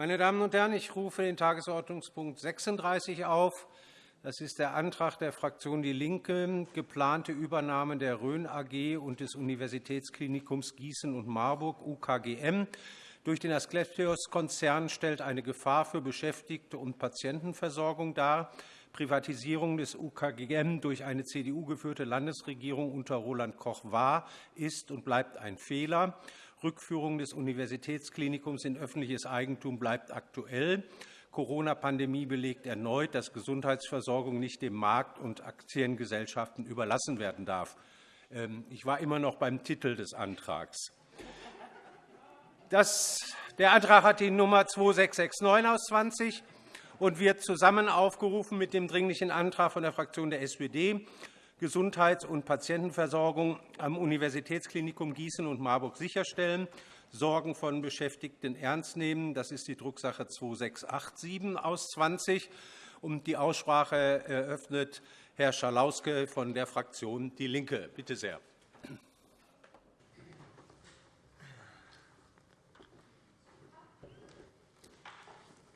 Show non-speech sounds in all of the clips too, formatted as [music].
Meine Damen und Herren, ich rufe den Tagesordnungspunkt 36 auf. Das ist der Antrag der Fraktion DIE LINKE, geplante Übernahme der Rhön AG und des Universitätsklinikums Gießen und Marburg UKGM durch den Asklepios-Konzern stellt eine Gefahr für Beschäftigte und Patientenversorgung dar. Privatisierung des UKGM durch eine CDU-geführte Landesregierung unter Roland Koch war, ist und bleibt ein Fehler. Rückführung des Universitätsklinikums in öffentliches Eigentum bleibt aktuell. Corona-Pandemie belegt erneut, dass Gesundheitsversorgung nicht dem Markt und Aktiengesellschaften überlassen werden darf. Ähm, ich war immer noch beim Titel des Antrags. Das, der Antrag hat die Nummer 2669 aus 20 und wird zusammen aufgerufen mit dem Dringlichen Antrag von der Fraktion der SPD, Gesundheits- und Patientenversorgung am Universitätsklinikum Gießen und Marburg sicherstellen, Sorgen von Beschäftigten ernst nehmen. Das ist die Drucksache 2687 aus 20. Und die Aussprache eröffnet Herr Schalauske von der Fraktion DIE LINKE. Bitte sehr.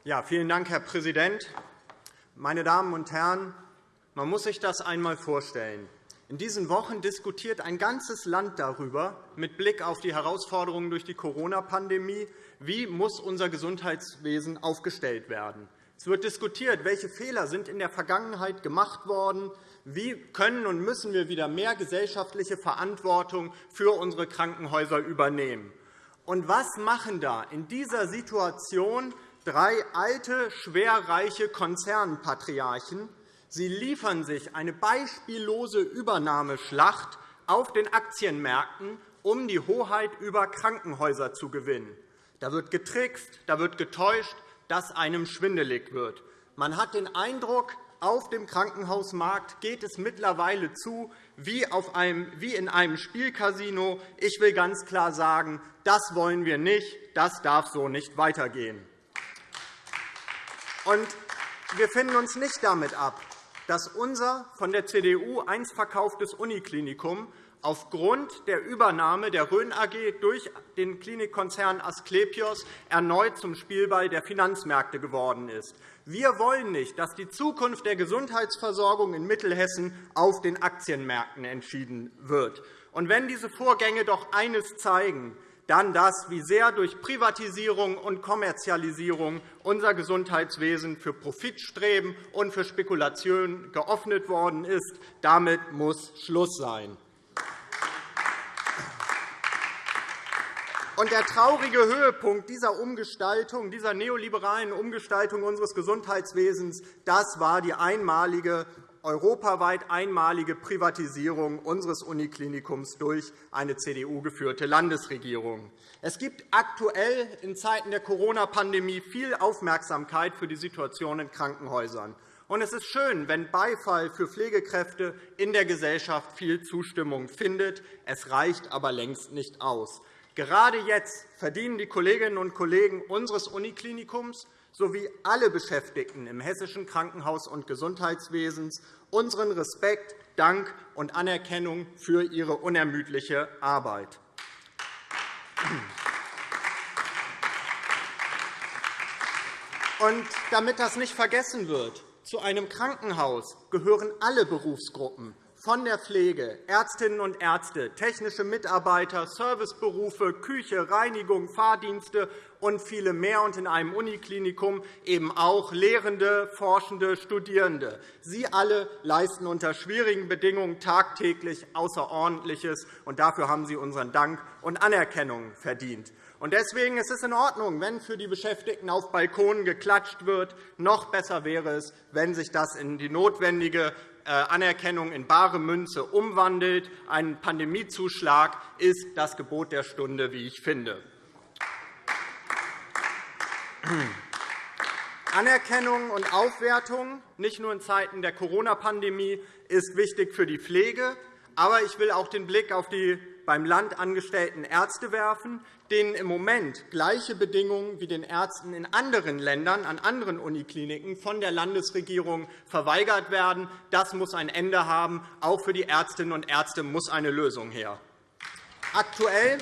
Ja, vielen Dank, Herr Präsident. Meine Damen und Herren, man muss sich das einmal vorstellen. In diesen Wochen diskutiert ein ganzes Land darüber, mit Blick auf die Herausforderungen durch die Corona-Pandemie, wie muss unser Gesundheitswesen aufgestellt werden. Es wird diskutiert, welche Fehler sind in der Vergangenheit gemacht worden, wie können und müssen wir wieder mehr gesellschaftliche Verantwortung für unsere Krankenhäuser übernehmen. Und was machen da in dieser Situation drei alte, schwerreiche Konzernpatriarchen. Sie liefern sich eine beispiellose Übernahmeschlacht auf den Aktienmärkten, um die Hoheit über Krankenhäuser zu gewinnen. Da wird getrickst, da wird getäuscht, dass einem schwindelig wird. Man hat den Eindruck, auf dem Krankenhausmarkt geht es mittlerweile zu wie, in einem Spielcasino. Ich will ganz klar sagen, das wollen wir nicht. Das darf so nicht weitergehen. Und wir finden uns nicht damit ab, dass unser von der CDU einst verkauftes Uniklinikum aufgrund der Übernahme der Rhön AG durch den Klinikkonzern Asklepios erneut zum Spielball der Finanzmärkte geworden ist. Wir wollen nicht, dass die Zukunft der Gesundheitsversorgung in Mittelhessen auf den Aktienmärkten entschieden wird. Und wenn diese Vorgänge doch eines zeigen, dann das, wie sehr durch Privatisierung und Kommerzialisierung unser Gesundheitswesen für Profitstreben und für Spekulation geöffnet worden ist. Damit muss Schluss sein. Und der traurige Höhepunkt dieser Umgestaltung, dieser neoliberalen Umgestaltung unseres Gesundheitswesens, das war die einmalige europaweit einmalige Privatisierung unseres Uniklinikums durch eine CDU-geführte Landesregierung. Es gibt aktuell in Zeiten der Corona-Pandemie viel Aufmerksamkeit für die Situation in Krankenhäusern. Und es ist schön, wenn Beifall für Pflegekräfte in der Gesellschaft viel Zustimmung findet. Es reicht aber längst nicht aus. Gerade jetzt verdienen die Kolleginnen und Kollegen unseres Uniklinikums sowie alle Beschäftigten im hessischen Krankenhaus- und Gesundheitswesen unseren Respekt, Dank und Anerkennung für ihre unermüdliche Arbeit. Und damit das nicht vergessen wird, zu einem Krankenhaus gehören alle Berufsgruppen, von der Pflege, Ärztinnen und Ärzte, technische Mitarbeiter, Serviceberufe, Küche, Reinigung, Fahrdienste und viele mehr, und in einem Uniklinikum eben auch Lehrende, Forschende, Studierende. Sie alle leisten unter schwierigen Bedingungen tagtäglich Außerordentliches, und dafür haben Sie unseren Dank und Anerkennung verdient. Deswegen ist es in Ordnung, wenn für die Beschäftigten auf Balkonen geklatscht wird. Noch besser wäre es, wenn sich das in die notwendige äh, Anerkennung in bare Münze umwandelt. Ein Pandemiezuschlag ist das Gebot der Stunde, wie ich finde. Anerkennung und Aufwertung, nicht nur in Zeiten der Corona-Pandemie, ist wichtig für die Pflege. Aber ich will auch den Blick auf die beim Land angestellten Ärzte werfen, denen im Moment gleiche Bedingungen wie den Ärzten in anderen Ländern an anderen Unikliniken von der Landesregierung verweigert werden. Das muss ein Ende haben. Auch für die Ärztinnen und Ärzte muss eine Lösung her. Aktuell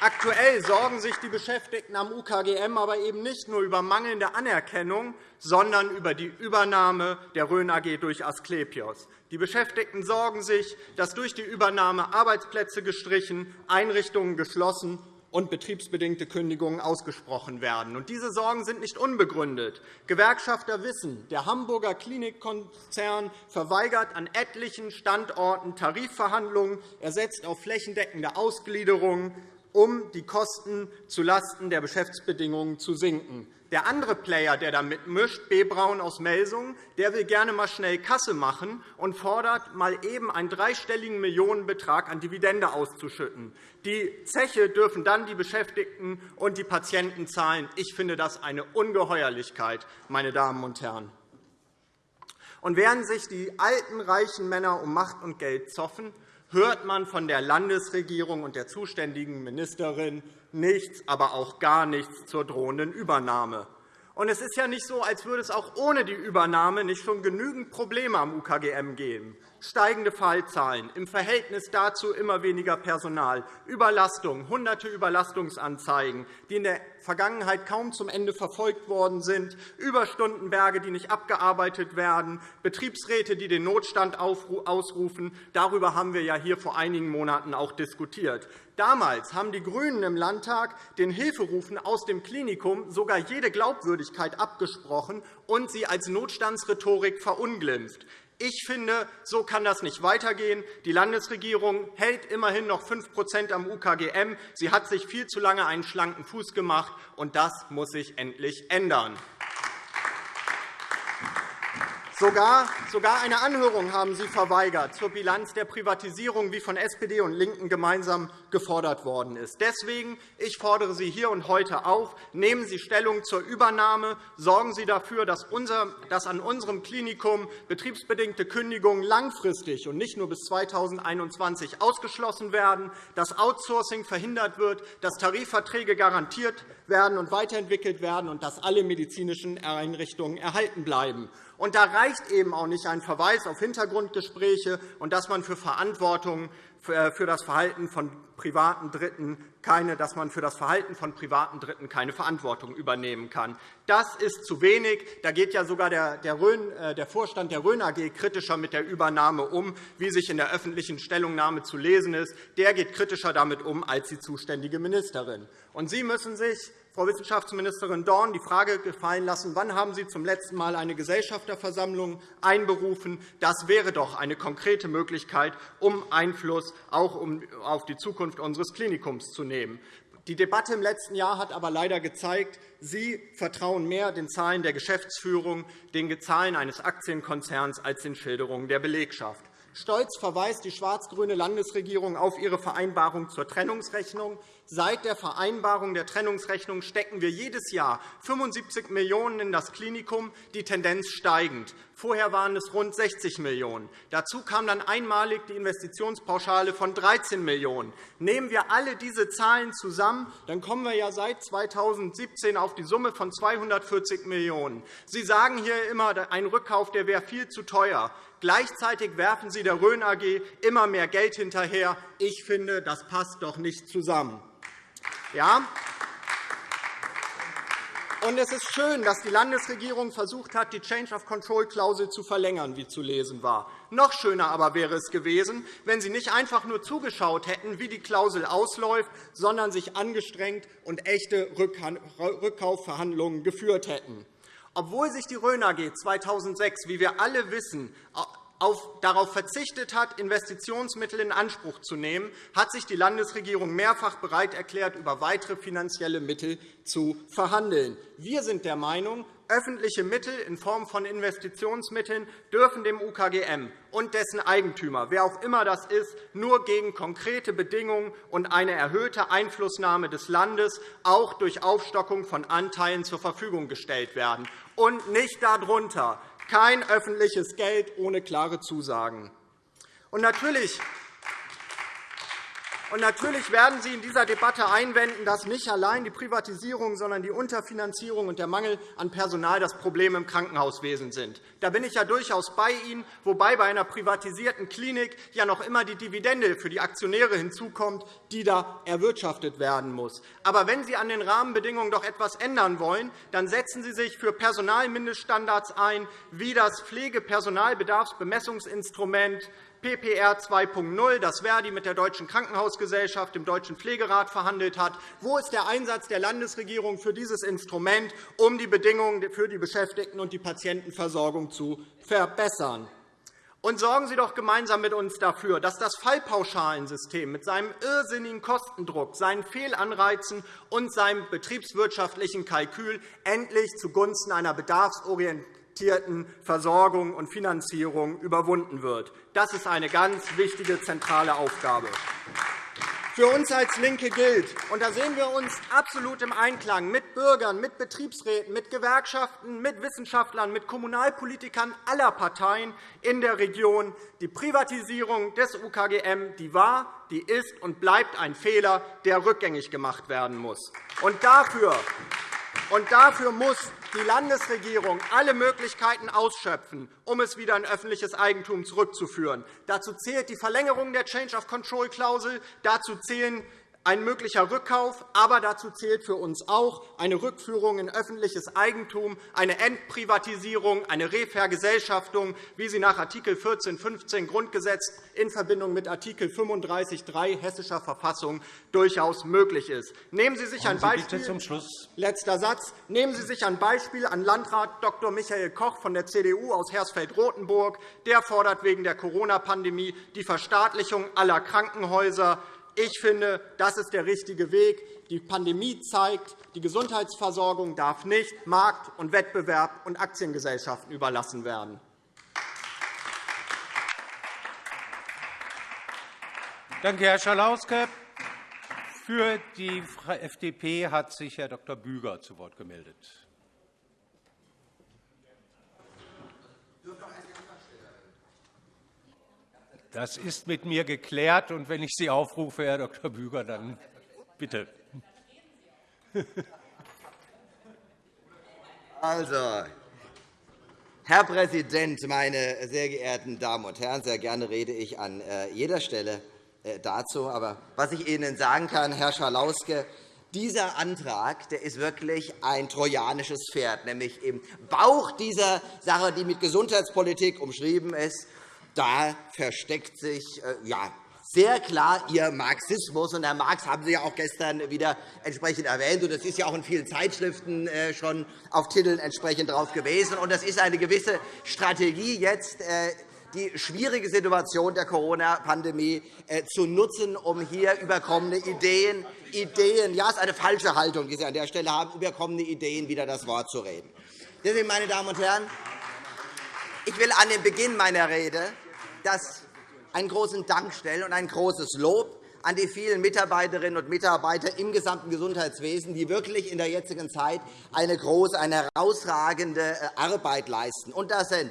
Aktuell sorgen sich die Beschäftigten am UKGM aber eben nicht nur über mangelnde Anerkennung, sondern über die Übernahme der Rhön AG durch Asklepios. Die Beschäftigten sorgen sich, dass durch die Übernahme Arbeitsplätze gestrichen, Einrichtungen geschlossen und betriebsbedingte Kündigungen ausgesprochen werden. diese Sorgen sind nicht unbegründet. Gewerkschafter wissen, der Hamburger Klinikkonzern verweigert an etlichen Standorten Tarifverhandlungen. Er setzt auf flächendeckende Ausgliederungen um die Kosten zulasten der Geschäftsbedingungen zu sinken. Der andere Player, der da mitmischt, B. Braun aus Melsungen, der will gerne mal schnell Kasse machen und fordert, mal eben einen dreistelligen Millionenbetrag an Dividende auszuschütten. Die Zeche dürfen dann die Beschäftigten und die Patienten zahlen. Ich finde das eine Ungeheuerlichkeit, meine Damen und Herren. Und während sich die alten, reichen Männer um Macht und Geld zoffen, hört man von der Landesregierung und der zuständigen Ministerin nichts, aber auch gar nichts zur drohenden Übernahme. Und es ist ja nicht so, als würde es auch ohne die Übernahme nicht schon genügend Probleme am UKGM geben steigende Fallzahlen, im Verhältnis dazu immer weniger Personal, Überlastung, hunderte Überlastungsanzeigen, die in der Vergangenheit kaum zum Ende verfolgt worden sind, Überstundenberge, die nicht abgearbeitet werden, Betriebsräte, die den Notstand ausrufen. Darüber haben wir ja hier vor einigen Monaten auch diskutiert. Damals haben die GRÜNEN im Landtag den Hilferufen aus dem Klinikum sogar jede Glaubwürdigkeit abgesprochen und sie als Notstandsrhetorik verunglimpft. Ich finde, so kann das nicht weitergehen. Die Landesregierung hält immerhin noch 5% am UKGM. Sie hat sich viel zu lange einen schlanken Fuß gemacht, und das muss sich endlich ändern. Sogar, eine Anhörung haben Sie verweigert zur Bilanz der Privatisierung, wie von SPD und LINKEN gemeinsam gefordert worden ist. Deswegen ich fordere Sie hier und heute auf, nehmen Sie Stellung zur Übernahme, sorgen Sie dafür, dass, an unserem Klinikum betriebsbedingte Kündigungen langfristig und nicht nur bis 2021 ausgeschlossen werden, dass Outsourcing verhindert wird, dass Tarifverträge garantiert werden und weiterentwickelt werden und dass alle medizinischen Einrichtungen erhalten bleiben. Und da reicht eben auch nicht ein Verweis auf Hintergrundgespräche und dass man für Verantwortung für das Verhalten von privaten Dritten keine, dass man für das Verhalten von privaten Dritten keine Verantwortung übernehmen kann. Das ist zu wenig. Da geht ja sogar der, äh, der Vorstand der Rhön AG kritischer mit der Übernahme um, wie sich in der öffentlichen Stellungnahme zu lesen ist. Der geht kritischer damit um als die zuständige Ministerin. Und Sie müssen sich Frau Wissenschaftsministerin Dorn die Frage gefallen lassen, wann haben Sie zum letzten Mal eine Gesellschafterversammlung einberufen? Das wäre doch eine konkrete Möglichkeit, um Einfluss auch auf die Zukunft unseres Klinikums zu nehmen. Die Debatte im letzten Jahr hat aber leider gezeigt, Sie vertrauen mehr den Zahlen der Geschäftsführung, den Zahlen eines Aktienkonzerns als den Schilderungen der Belegschaft. Stolz verweist die schwarz-grüne Landesregierung auf ihre Vereinbarung zur Trennungsrechnung. Seit der Vereinbarung der Trennungsrechnung stecken wir jedes Jahr 75 Millionen € in das Klinikum, die Tendenz steigend. Vorher waren es rund 60 Millionen €. Dazu kam dann einmalig die Investitionspauschale von 13 Millionen €. Nehmen wir alle diese Zahlen zusammen, dann kommen wir ja seit 2017 auf die Summe von 240 Millionen €. Sie sagen hier immer, ein Rückkauf wäre viel zu teuer. Gleichzeitig werfen Sie der Rhön AG immer mehr Geld hinterher. Ich finde, das passt doch nicht zusammen. Ja? Und es ist schön, dass die Landesregierung versucht hat, die Change-of-Control-Klausel zu verlängern, wie zu lesen war. Noch schöner aber wäre es gewesen, wenn Sie nicht einfach nur zugeschaut hätten, wie die Klausel ausläuft, sondern sich angestrengt und echte Rückkaufverhandlungen geführt hätten. Obwohl sich die Rhön AG 2006, wie wir alle wissen, darauf verzichtet hat, Investitionsmittel in Anspruch zu nehmen, hat sich die Landesregierung mehrfach bereit erklärt, über weitere finanzielle Mittel zu verhandeln. Wir sind der Meinung, öffentliche Mittel in Form von Investitionsmitteln dürfen dem UKGM und dessen Eigentümer, wer auch immer das ist, nur gegen konkrete Bedingungen und eine erhöhte Einflussnahme des Landes auch durch Aufstockung von Anteilen zur Verfügung gestellt werden, und nicht darunter kein öffentliches Geld ohne klare Zusagen. Und natürlich Und natürlich werden Sie in dieser Debatte einwenden, dass nicht allein die Privatisierung, sondern die Unterfinanzierung und der Mangel an Personal das Problem im Krankenhauswesen sind. Da bin ich ja durchaus bei Ihnen, wobei bei einer privatisierten Klinik ja noch immer die Dividende für die Aktionäre hinzukommt, die da erwirtschaftet werden muss. Aber wenn Sie an den Rahmenbedingungen doch etwas ändern wollen, dann setzen Sie sich für Personalmindeststandards ein, wie das Pflegepersonalbedarfsbemessungsinstrument PPR 2.0, das Verdi mit der Deutschen Krankenhausgesellschaft, dem Deutschen Pflegerat verhandelt hat. Wo ist der Einsatz der Landesregierung für dieses Instrument, um die Bedingungen für die Beschäftigten und die Patientenversorgung zu verbessern? Und sorgen Sie doch gemeinsam mit uns dafür, dass das Fallpauschalensystem mit seinem irrsinnigen Kostendruck, seinen Fehlanreizen und seinem betriebswirtschaftlichen Kalkül endlich zugunsten einer bedarfsorientierten Versorgung und Finanzierung überwunden wird. Das ist eine ganz wichtige, zentrale Aufgabe. Für uns als LINKE gilt, und da sehen wir uns absolut im Einklang mit Bürgern, mit Betriebsräten, mit Gewerkschaften, mit Wissenschaftlern, mit Kommunalpolitikern aller Parteien in der Region, die Privatisierung des UKGM die war, die ist und bleibt ein Fehler, der rückgängig gemacht werden muss. Und dafür, und dafür muss die Landesregierung alle Möglichkeiten ausschöpfen, um es wieder in öffentliches Eigentum zurückzuführen. Dazu zählt die Verlängerung der Change-of-Control-Klausel. Dazu zählen ein möglicher Rückkauf, aber dazu zählt für uns auch eine Rückführung in öffentliches Eigentum, eine Entprivatisierung, eine Revergesellschaftung, wie sie nach Art. 14 15 Grundgesetz in Verbindung mit Art. 35.3 Hessischer Verfassung durchaus möglich ist. Nehmen Sie sich ein Beispiel. Letzter Satz. Nehmen Sie sich ein Beispiel an Landrat Dr. Michael Koch von der CDU aus Hersfeld-Rotenburg. Der fordert wegen der Corona-Pandemie die Verstaatlichung aller Krankenhäuser. Ich finde, das ist der richtige Weg. Die Pandemie zeigt, die Gesundheitsversorgung darf nicht Markt und Wettbewerb und Aktiengesellschaften überlassen werden. Danke, Herr Schalauske. Für die FDP hat sich Herr Dr. Büger zu Wort gemeldet. Das ist mit mir geklärt. Und wenn ich Sie aufrufe, Herr Dr. Büger, dann bitte. [laughs] Also, Herr Präsident, meine sehr geehrten Damen und Herren! Sehr gerne rede ich an äh, jeder Stelle äh, dazu. Aber was ich Ihnen sagen kann, Herr Schalauske, dieser Antrag der ist wirklich ein trojanisches Pferd, nämlich im Bauch dieser Sache, die mit Gesundheitspolitik umschrieben ist da versteckt sich äh, ja, sehr klar Ihr Marxismus. Und Herr Marx haben Sie ja auch gestern wieder entsprechend erwähnt. Und das ist ja auch in vielen Zeitschriften äh, schon auf Titeln entsprechend drauf gewesen. Und das ist eine gewisse Strategie, jetzt äh, die schwierige Situation der Corona-Pandemie zu nutzen, um hier überkommene Ideen, Ideen, ja, es ist eine falsche Haltung, die Sie an der Stelle haben, überkommene Ideen wieder das Wort zu reden. Deswegen, meine Damen und Herren, ich will an den Beginn meiner Rede das einen großen Dank stellen und ein großes Lob an die vielen Mitarbeiterinnen und Mitarbeiter im gesamten Gesundheitswesen, die wirklich in der jetzigen Zeit eine große, eine herausragende äh, Arbeit leisten. Und das sind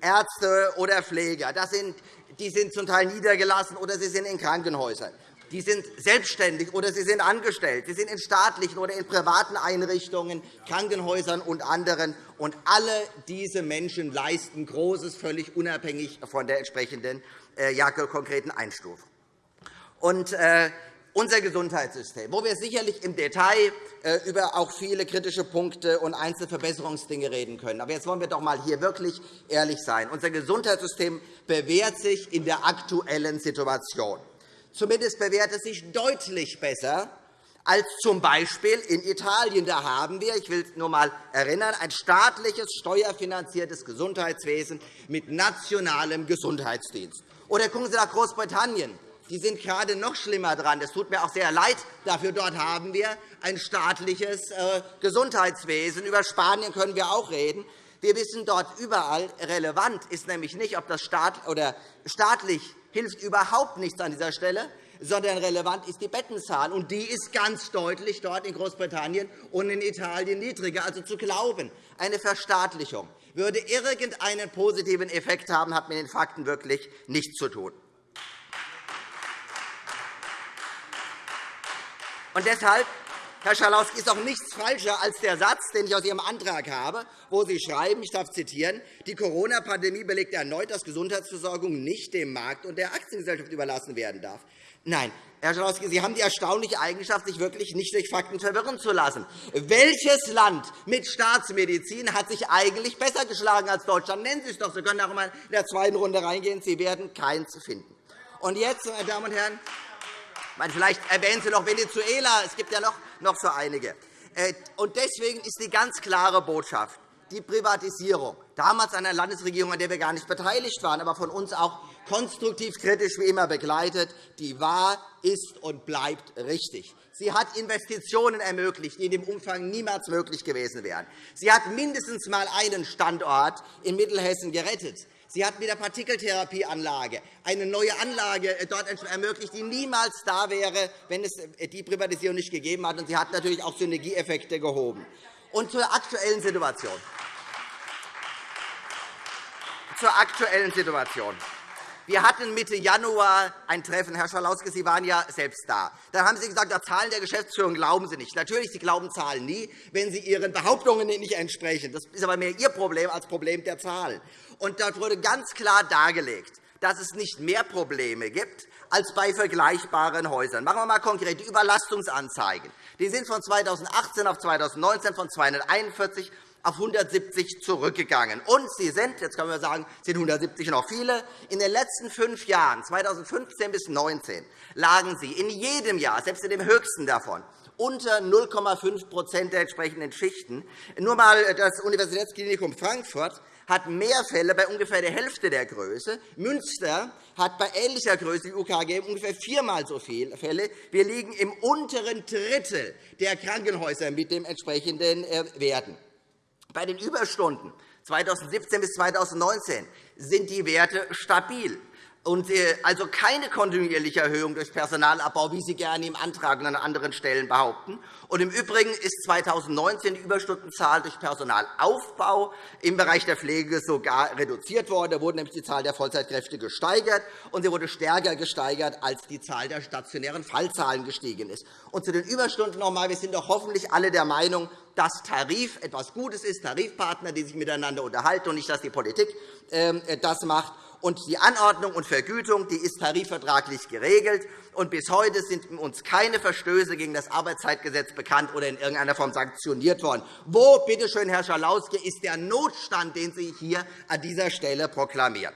Ärzte oder Pfleger, das sind, die sind zum Teil niedergelassen oder sie sind in Krankenhäusern. Die sind selbstständig oder sie sind angestellt. Sie sind in staatlichen oder in privaten Einrichtungen, Krankenhäusern und anderen. Und alle diese Menschen leisten Großes, völlig unabhängig von der entsprechenden äh, ja, konkreten Einstufung. Und, äh, unser Gesundheitssystem, wo wir sicherlich im Detail äh, über auch viele kritische Punkte und Einzelverbesserungsdinge reden können. Aber jetzt wollen wir doch einmal hier wirklich ehrlich sein. Unser Gesundheitssystem bewährt sich in der aktuellen Situation. Zumindest bewährt es sich deutlich besser als z. B. in Italien. Da haben wir, ich will nur einmal erinnern, ein staatliches, steuerfinanziertes Gesundheitswesen mit nationalem Gesundheitsdienst. Oder gucken Sie nach Großbritannien. Die sind gerade noch schlimmer dran. Es tut mir auch sehr leid. Dafür dort haben wir ein staatliches äh, Gesundheitswesen. Über Spanien können wir auch reden. Wir wissen dort überall, relevant ist nämlich nicht, ob das staatlich hilft überhaupt nichts an dieser Stelle, sondern relevant ist die Bettenzahl. Und die ist ganz deutlich dort in Großbritannien und in Italien niedriger. Also zu glauben, eine Verstaatlichung würde irgendeinen positiven Effekt haben, hat mit den Fakten wirklich nichts zu tun. Und deshalb Herr Schalauske, ist auch nichts falscher als der Satz, den ich aus Ihrem Antrag habe, wo Sie schreiben, ich darf zitieren, die Corona-Pandemie belegt erneut, dass Gesundheitsversorgung nicht dem Markt und der Aktiengesellschaft überlassen werden darf. Nein, Herr Schalauske, Sie haben die erstaunliche Eigenschaft, sich wirklich nicht durch Fakten verwirren zu lassen. Welches Land mit Staatsmedizin hat sich eigentlich besser geschlagen als Deutschland? Nennen Sie es doch. Sie können auch einmal in der zweiten Runde reingehen. Sie werden keins finden. Und jetzt, meine Damen und Herren, vielleicht erwähnen Sie noch Venezuela. Es gibt ja noch so einige. Äh, deswegen ist die ganz klare Botschaft, die Privatisierung, damals einer Landesregierung, an der wir gar nicht beteiligt waren, aber von uns auch konstruktiv kritisch wie immer begleitet, die war, ist und bleibt richtig. Sie hat Investitionen ermöglicht, die in dem Umfang niemals möglich gewesen wären. Sie hat mindestens einmal einen Standort in Mittelhessen gerettet. Sie hat mit der Partikeltherapieanlage eine neue Anlage äh, dort ermöglicht, die niemals da wäre, wenn es äh, die Privatisierung nicht gegeben hat. Sie hat natürlich auch Synergieeffekte gehoben. Und zur aktuellen Situation. Zur aktuellen Situation. Wir hatten Mitte Januar ein Treffen. Herr Schalauske, Sie waren ja selbst da. Da haben Sie gesagt, die Zahlen der Geschäftsführung glauben Sie nicht. Natürlich, Sie glauben Zahlen nie, wenn sie Ihren Behauptungen nicht entsprechen. Das ist aber mehr Ihr Problem als Problem der Zahlen. Und dort wurde ganz klar dargelegt, dass es nicht mehr Probleme gibt als bei vergleichbaren Häusern. Machen wir einmal konkret die Überlastungsanzeigen. Die sind von 2018 auf 2019 von 241 auf 170 zurückgegangen. Und sie sind, jetzt können wir sagen, sind 170 noch viele, in den letzten fünf Jahren, 2015 bis 2019, lagen sie in jedem Jahr, selbst in dem höchsten davon, unter 0,5% der entsprechenden Schichten. Nur einmal das Universitätsklinikum Frankfurt hat mehr Fälle bei ungefähr der Hälfte der Größe. Münster hat bei ähnlicher Größe wie UKG ungefähr viermal so viele Fälle. Wir liegen im unteren Drittel der Krankenhäuser mit den entsprechenden äh, Werten. Bei den Überstunden 2017 bis 2019 sind die Werte stabil. Und äh, also keine kontinuierliche Erhöhung durch Personalabbau, wie Sie gerne im Antrag und an anderen Stellen behaupten. Und Im Übrigen ist 2019 die Überstundenzahl durch Personalaufbau im Bereich der Pflege sogar reduziert worden. Da wurde nämlich die Zahl der Vollzeitkräfte gesteigert, und sie wurde stärker gesteigert, als die Zahl der stationären Fallzahlen gestiegen ist. Und zu den Überstunden noch einmal. Wir sind doch hoffentlich alle der Meinung, dass Tarif etwas Gutes ist, Tarifpartner, die sich miteinander unterhalten, und nicht, dass die Politik ähm, das macht. Und die Anordnung und Vergütung die ist tarifvertraglich geregelt. Und bis heute sind uns keine Verstöße gegen das Arbeitszeitgesetz bekannt oder in irgendeiner Form sanktioniert worden. Wo, bitte schön, Herr Schalauske, ist der Notstand, den Sie hier an dieser Stelle proklamieren?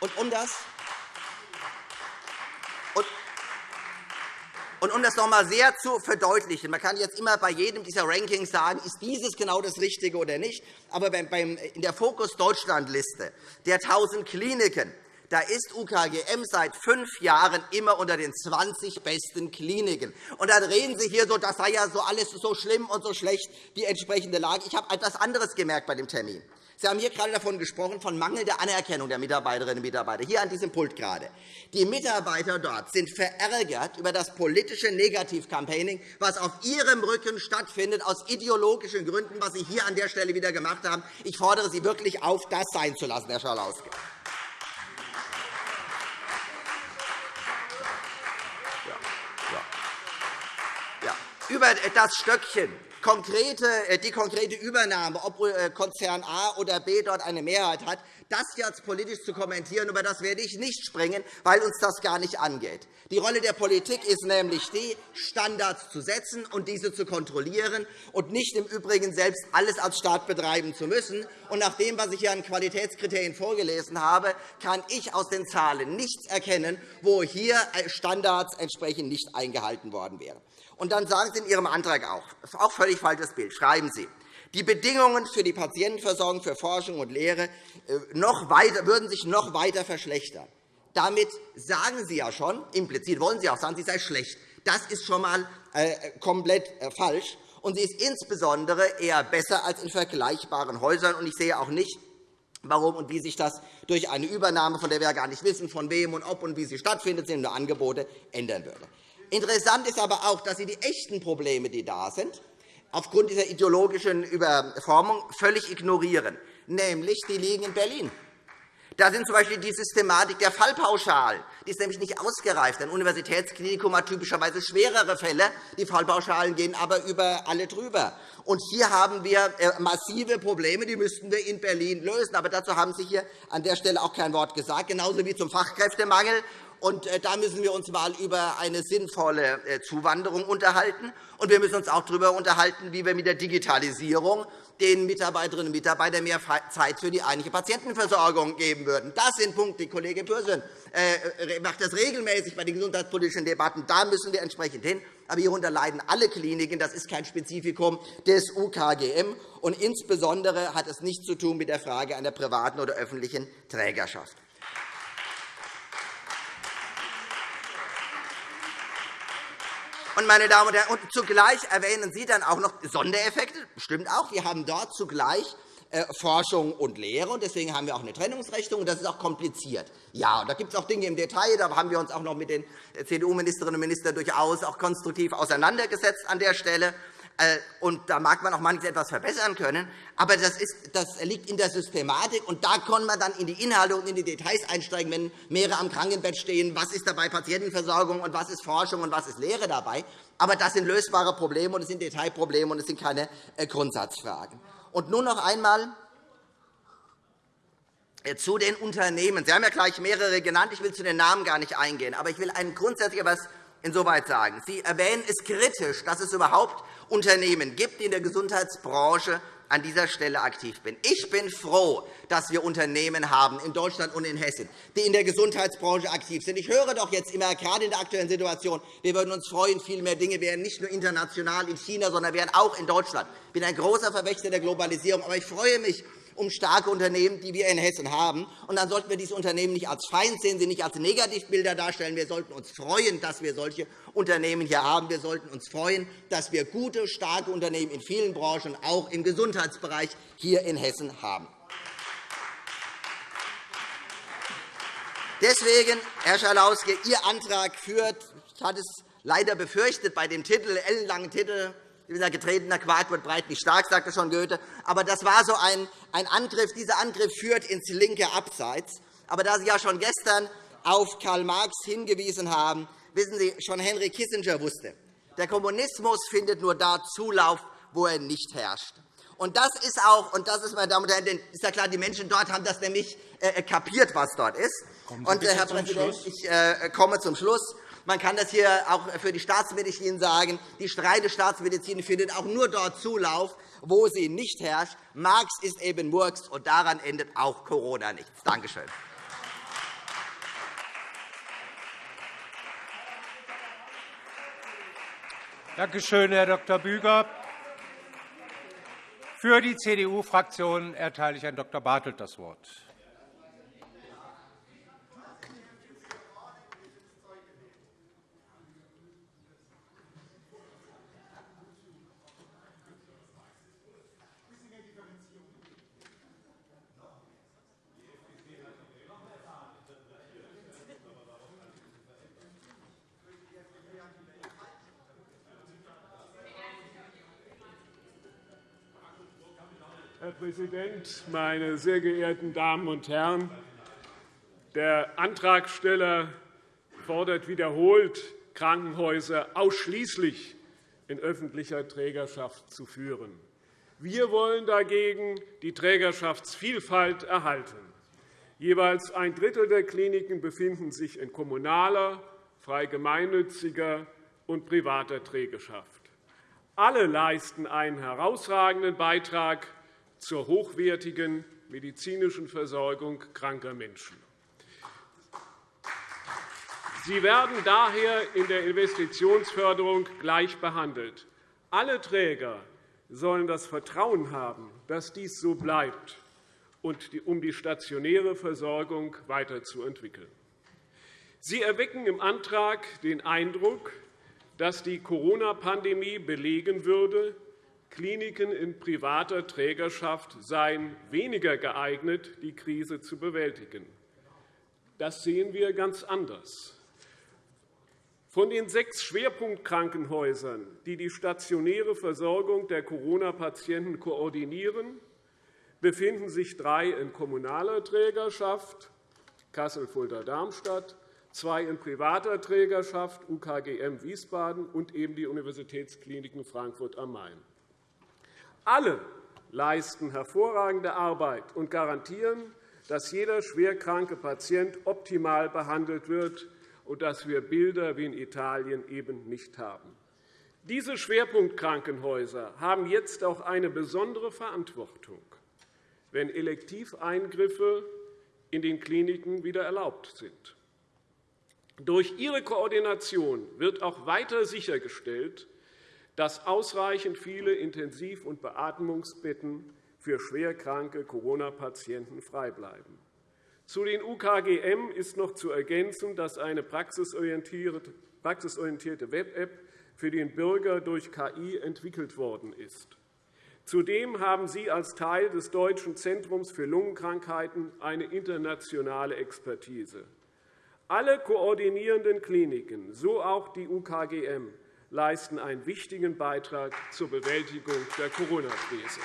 Und um das Und um das noch einmal sehr zu verdeutlichen, man kann jetzt immer bei jedem dieser Rankings sagen, ist dieses genau das Richtige oder nicht. Aber in der Fokus Deutschland-Liste der 1.000 Kliniken da ist UKGM seit fünf Jahren immer unter den 20 besten Kliniken. Und dann reden Sie hier so, das sei ja so alles so schlimm und so schlecht, die entsprechende Lage. Ich habe etwas anderes gemerkt bei dem Termin. Sie haben hier gerade davon gesprochen, von mangelnder Anerkennung der Mitarbeiterinnen und Mitarbeiter, hier an diesem Pult gerade. Die Mitarbeiter dort sind verärgert über das politische Negativcampaigning, was auf ihrem Rücken stattfindet, aus ideologischen Gründen, was Sie hier an der Stelle wieder gemacht haben. Ich fordere Sie wirklich auf, das sein zu lassen, Herr Schalauske. Über das Stöckchen konkrete, äh, die konkrete Übernahme, ob äh, Konzern A oder B dort eine Mehrheit hat, das jetzt politisch zu kommentieren, über das werde ich nicht springen, weil uns das gar nicht angeht. Die Rolle der Politik ist nämlich die, Standards zu setzen und diese zu kontrollieren und nicht im Übrigen selbst alles als Staat betreiben zu müssen. Und nach dem, was ich hier an Qualitätskriterien vorgelesen habe, kann ich aus den Zahlen nichts erkennen, wo hier Standards entsprechend nicht eingehalten worden wären. Und dann sagen Sie in Ihrem Antrag auch, auch völlig falsches Bild, schreiben Sie, die Bedingungen für die Patientenversorgung, für Forschung und Lehre äh, noch weiter, würden sich noch weiter verschlechtern. Damit sagen Sie ja schon, implizit wollen Sie auch sagen, sie sei schlecht. Das ist schon einmal äh, komplett äh, falsch. Und sie ist insbesondere eher besser als in vergleichbaren Häusern. Ich sehe auch nicht, warum und wie sich das durch eine Übernahme, von der wir gar nicht wissen, von wem und ob und wie sie stattfindet, sind nur Angebote, ändern würde. Interessant ist aber auch, dass Sie die echten Probleme, die da sind, aufgrund dieser ideologischen Überformung völlig ignorieren. Nämlich, die liegen in Berlin. Da sind z.B. die Systematik der Fallpauschalen. Die ist nämlich nicht ausgereift. Ein Universitätsklinikum hat typischerweise schwerere Fälle. Die Fallpauschalen gehen aber über alle drüber. Und hier haben wir äh, massive Probleme, die müssten wir in Berlin lösen. Aber dazu haben Sie hier an der Stelle auch kein Wort gesagt, genauso wie zum Fachkräftemangel. Und äh, da müssen wir uns einmal über eine sinnvolle äh, Zuwanderung unterhalten. Und wir müssen uns auch darüber unterhalten, wie wir mit der Digitalisierung den Mitarbeiterinnen und Mitarbeitern mehr Zeit für die eigentliche Patientenversorgung geben würden. Das sind Punkte, die Kollege Pürsün äh, macht das regelmäßig bei den gesundheitspolitischen Debatten. Da müssen wir entsprechend hin. Aber hierunter leiden alle Kliniken. Das ist kein Spezifikum des UKGM. Und insbesondere hat es nichts zu tun mit der Frage einer privaten oder öffentlichen Trägerschaft. Und, meine Damen und Herren, und zugleich erwähnen Sie dann auch noch Sondereffekte. Stimmt auch. Wir haben dort zugleich äh, Forschung und Lehre. Deswegen haben wir auch eine Trennungsrechnung. und Das ist auch kompliziert. Ja, und da gibt es auch Dinge im Detail. Da haben wir uns auch noch mit den CDU-Ministerinnen und Ministern durchaus auch konstruktiv auseinandergesetzt an der Stelle. Äh, und da mag man auch manches etwas verbessern können. Aber das, ist, das liegt in der Systematik. Und da kann man dann in die Inhalte und in die Details einsteigen, wenn mehrere am Krankenbett stehen. Was ist dabei Patientenversorgung und was ist Forschung und was ist Lehre dabei? Aber das sind lösbare Probleme und es sind Detailprobleme und es sind keine äh, Grundsatzfragen. Und nun noch einmal äh, zu den Unternehmen. Sie haben ja gleich mehrere genannt. Ich will zu den Namen gar nicht eingehen. Aber ich will ein grundsätzlich etwas insoweit sagen. Sie erwähnen es kritisch, dass es überhaupt Unternehmen gibt, die in der Gesundheitsbranche an dieser Stelle aktiv bin. Ich bin froh, dass wir Unternehmen haben in Deutschland und in Hessen, die in der Gesundheitsbranche aktiv sind. Ich höre doch jetzt immer, gerade in der aktuellen Situation, wir würden uns freuen, viel mehr Dinge wären nicht nur international in China, sondern wären auch in Deutschland. Ich bin ein großer Verwächter der Globalisierung, aber ich freue mich um starke Unternehmen, die wir in Hessen haben. Und dann sollten wir diese Unternehmen nicht als Feind sehen, sie nicht als Negativbilder darstellen. Wir sollten uns freuen, dass wir solche Unternehmen hier haben. Wir sollten uns freuen, dass wir gute, starke Unternehmen in vielen Branchen, auch im Gesundheitsbereich, hier in Hessen haben. Deswegen, Herr Schalauske, Ihr Antrag führt, ich hatte es leider befürchtet bei dem Titel, ellenlangen Titel, dieser getretener Quark wird breit nicht stark, sagte schon Goethe. Aber das war so ein, ein Angriff. Dieser Angriff führt ins linke Abseits. Aber da Sie ja schon gestern auf Karl Marx hingewiesen haben, wissen Sie, schon Henry Kissinger wusste, der Kommunismus findet nur da Zulauf, wo er nicht herrscht. Und das ist auch, und das ist, meine Damen und Herren, ist ja klar, die Menschen dort haben das nämlich äh, kapiert, was dort ist. Und, äh, Herr Präsident, ich äh, komme zum Schluss. Man kann das hier auch für die Staatsmedizin sagen. Die streite Staatsmedizin findet auch nur dort Zulauf, wo sie nicht herrscht. Marx ist eben Murks, und daran endet auch Corona nichts. Danke schön. Danke schön, Herr Dr. Büger. Für die CDU-Fraktion erteile ich Herrn Dr. Bartelt das Wort. Präsident, meine sehr geehrten Damen und Herren! Der Antragsteller fordert wiederholt, Krankenhäuser ausschließlich in öffentlicher Trägerschaft zu führen. Wir wollen dagegen die Trägerschaftsvielfalt erhalten. Jeweils ein Drittel der Kliniken befinden sich in kommunaler, frei gemeinnütziger und privater Trägerschaft. Alle leisten einen herausragenden Beitrag zur hochwertigen medizinischen Versorgung kranker Menschen. Sie werden daher in der Investitionsförderung gleich behandelt. Alle Träger sollen das Vertrauen haben, dass dies so bleibt, um die stationäre Versorgung weiterzuentwickeln. Sie erwecken im Antrag den Eindruck, dass die Corona-Pandemie belegen würde, Kliniken in privater Trägerschaft seien weniger geeignet, die Krise zu bewältigen. Das sehen wir ganz anders. Von den sechs Schwerpunktkrankenhäusern, die die stationäre Versorgung der Corona-Patienten koordinieren, befinden sich drei in kommunaler Trägerschaft, Kassel-Fulda-Darmstadt, zwei in privater Trägerschaft, UKGM Wiesbaden und eben die Universitätskliniken Frankfurt am Main. Alle leisten hervorragende Arbeit und garantieren, dass jeder schwerkranke Patient optimal behandelt wird und dass wir Bilder wie in Italien eben nicht haben. Diese Schwerpunktkrankenhäuser haben jetzt auch eine besondere Verantwortung, wenn Elektiveingriffe in den Kliniken wieder erlaubt sind. Durch ihre Koordination wird auch weiter sichergestellt, dass ausreichend viele Intensiv- und Beatmungsbetten für schwerkranke Corona-Patienten frei bleiben. Zu den UKGM ist noch zu ergänzen, dass eine praxisorientierte Web-App für den Bürger durch KI entwickelt worden ist. Zudem haben Sie als Teil des Deutschen Zentrums für Lungenkrankheiten eine internationale Expertise. Alle koordinierenden Kliniken, so auch die UKGM, leisten einen wichtigen Beitrag zur Bewältigung der Corona-Krise.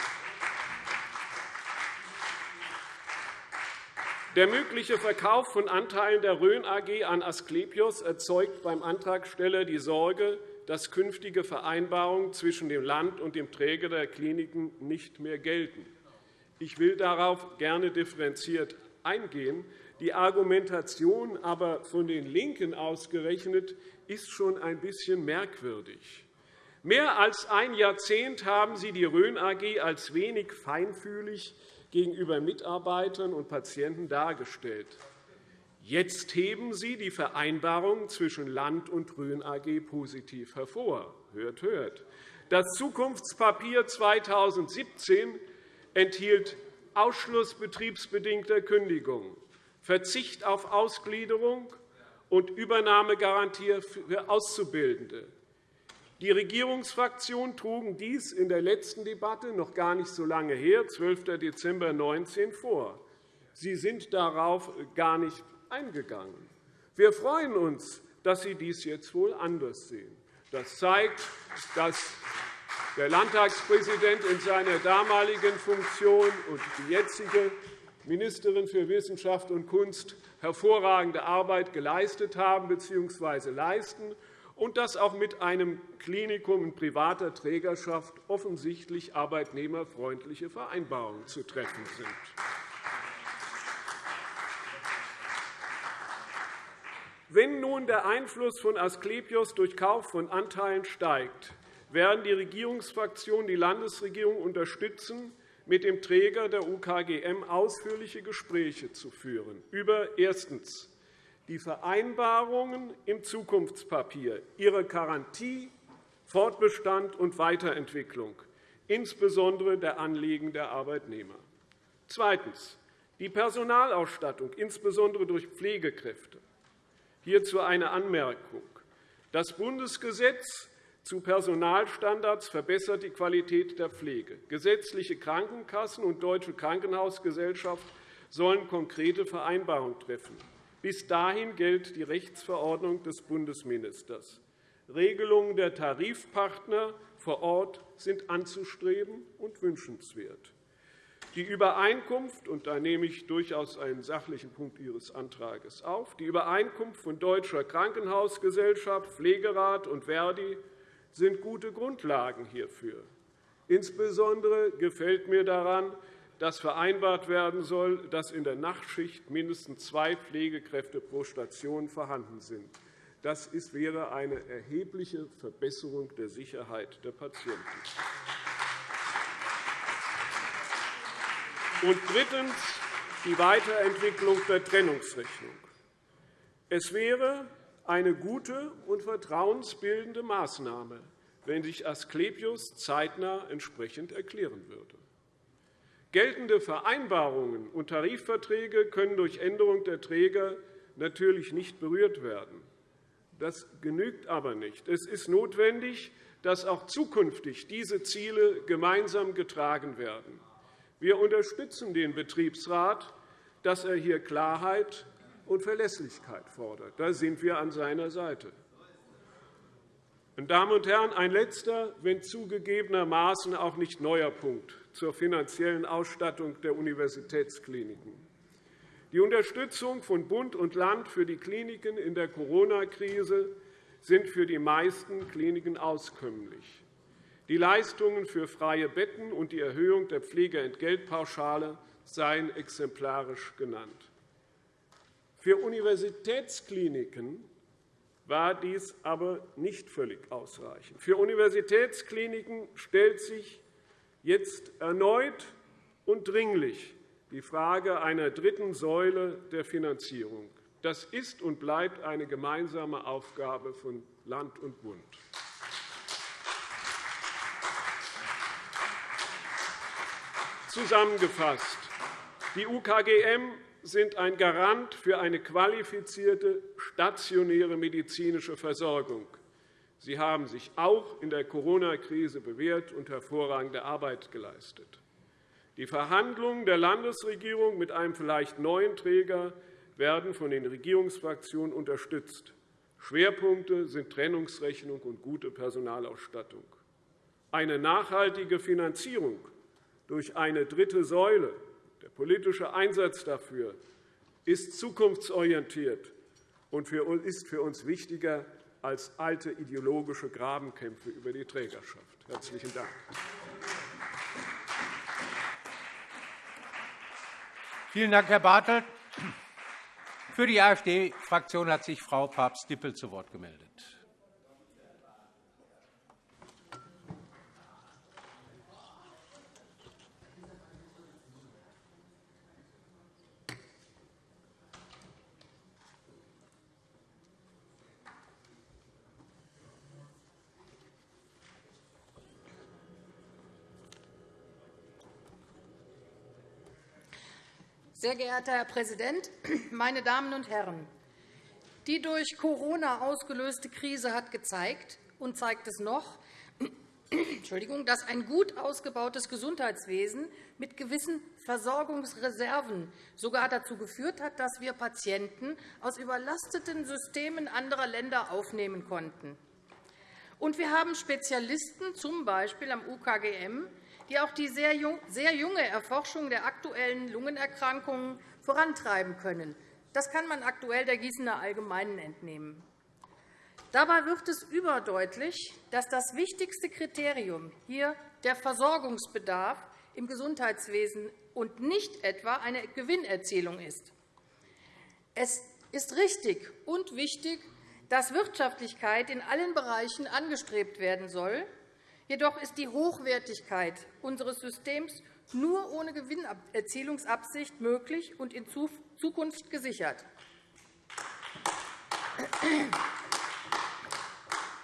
Der mögliche Verkauf von Anteilen der Rhön AG an Asklepios erzeugt beim Antragsteller die Sorge, dass künftige Vereinbarungen zwischen dem Land und dem Träger der Kliniken nicht mehr gelten. Ich will darauf gerne differenziert eingehen. Die Argumentation aber von den LINKEN ausgerechnet ist schon ein bisschen merkwürdig. Mehr als ein Jahrzehnt haben Sie die Rhön AG als wenig feinfühlig gegenüber Mitarbeitern und Patienten dargestellt. Jetzt heben Sie die Vereinbarung zwischen Land und Rhön AG positiv hervor. Hört, hört. Das Zukunftspapier 2017 enthielt Ausschluss betriebsbedingter Kündigungen, Verzicht auf Ausgliederung und Übernahmegarantie für Auszubildende. Die Regierungsfraktionen trugen dies in der letzten Debatte, noch gar nicht so lange her, 12. Dezember 2019, vor. Sie sind darauf gar nicht eingegangen. Wir freuen uns, dass Sie dies jetzt wohl anders sehen. Das zeigt, dass der Landtagspräsident in seiner damaligen Funktion und die jetzige Ministerin für Wissenschaft und Kunst hervorragende Arbeit geleistet haben bzw. leisten und dass auch mit einem Klinikum in privater Trägerschaft offensichtlich arbeitnehmerfreundliche Vereinbarungen zu treffen sind. Wenn nun der Einfluss von Asklepios durch Kauf von Anteilen steigt, werden die Regierungsfraktionen die Landesregierung unterstützen, mit dem Träger der UKGM ausführliche Gespräche zu führen über erstens die Vereinbarungen im Zukunftspapier, ihre Garantie, Fortbestand und Weiterentwicklung, insbesondere der Anliegen der Arbeitnehmer. Zweitens. Die Personalausstattung, insbesondere durch Pflegekräfte. Hierzu eine Anmerkung. Das Bundesgesetz zu Personalstandards verbessert die Qualität der Pflege. Gesetzliche Krankenkassen und Deutsche Krankenhausgesellschaft sollen konkrete Vereinbarungen treffen. Bis dahin gilt die Rechtsverordnung des Bundesministers. Regelungen der Tarifpartner vor Ort sind anzustreben und wünschenswert. Die Übereinkunft, und da nehme ich durchaus einen sachlichen Punkt Ihres Antrags auf, die Übereinkunft von Deutscher Krankenhausgesellschaft, Pflegerat und Verdi sind gute Grundlagen hierfür. Insbesondere gefällt mir daran, dass vereinbart werden soll, dass in der Nachtschicht mindestens zwei Pflegekräfte pro Station vorhanden sind. Das wäre eine erhebliche Verbesserung der Sicherheit der Patienten. Und drittens die Weiterentwicklung der Trennungsrechnung. Es wäre eine gute und vertrauensbildende Maßnahme, wenn sich Asklepios zeitnah entsprechend erklären würde. Geltende Vereinbarungen und Tarifverträge können durch Änderung der Träger natürlich nicht berührt werden. Das genügt aber nicht. Es ist notwendig, dass auch zukünftig diese Ziele gemeinsam getragen werden. Wir unterstützen den Betriebsrat, dass er hier Klarheit und Verlässlichkeit fordert. Da sind wir an seiner Seite. Meine Damen und Herren, ein letzter, wenn zugegebenermaßen auch nicht neuer Punkt zur finanziellen Ausstattung der Universitätskliniken. Die Unterstützung von Bund und Land für die Kliniken in der Corona-Krise sind für die meisten Kliniken auskömmlich. Die Leistungen für freie Betten und die Erhöhung der Pflegeentgeltpauschale seien exemplarisch genannt. Für Universitätskliniken war dies aber nicht völlig ausreichend. Für Universitätskliniken stellt sich jetzt erneut und dringlich die Frage einer dritten Säule der Finanzierung. Das ist und bleibt eine gemeinsame Aufgabe von Land und Bund. Zusammengefasst. Die UKGM sind ein Garant für eine qualifizierte stationäre medizinische Versorgung. Sie haben sich auch in der Corona-Krise bewährt und hervorragende Arbeit geleistet. Die Verhandlungen der Landesregierung mit einem vielleicht neuen Träger werden von den Regierungsfraktionen unterstützt. Schwerpunkte sind Trennungsrechnung und gute Personalausstattung. Eine nachhaltige Finanzierung durch eine dritte Säule, der politische Einsatz dafür, ist zukunftsorientiert und ist für uns wichtiger als alte ideologische Grabenkämpfe über die Trägerschaft. – Herzlichen Dank. Vielen Dank, Herr Bartelt. Für die AfD-Fraktion hat sich Frau Papst-Dippel zu Wort gemeldet. Sehr geehrter Herr Präsident, meine Damen und Herren! Die durch Corona ausgelöste Krise hat gezeigt und zeigt es noch, dass ein gut ausgebautes Gesundheitswesen mit gewissen Versorgungsreserven sogar dazu geführt hat, dass wir Patienten aus überlasteten Systemen anderer Länder aufnehmen konnten. Und wir haben Spezialisten, z. B. am UKGM, die auch die sehr junge Erforschung der aktuellen Lungenerkrankungen vorantreiben können. Das kann man aktuell der Gießener Allgemeinen entnehmen. Dabei wird es überdeutlich, dass das wichtigste Kriterium hier der Versorgungsbedarf im Gesundheitswesen und nicht etwa eine Gewinnerzielung ist. Es ist richtig und wichtig, dass Wirtschaftlichkeit in allen Bereichen angestrebt werden soll. Jedoch ist die Hochwertigkeit unseres Systems nur ohne Gewinnerzielungsabsicht möglich und in Zukunft gesichert.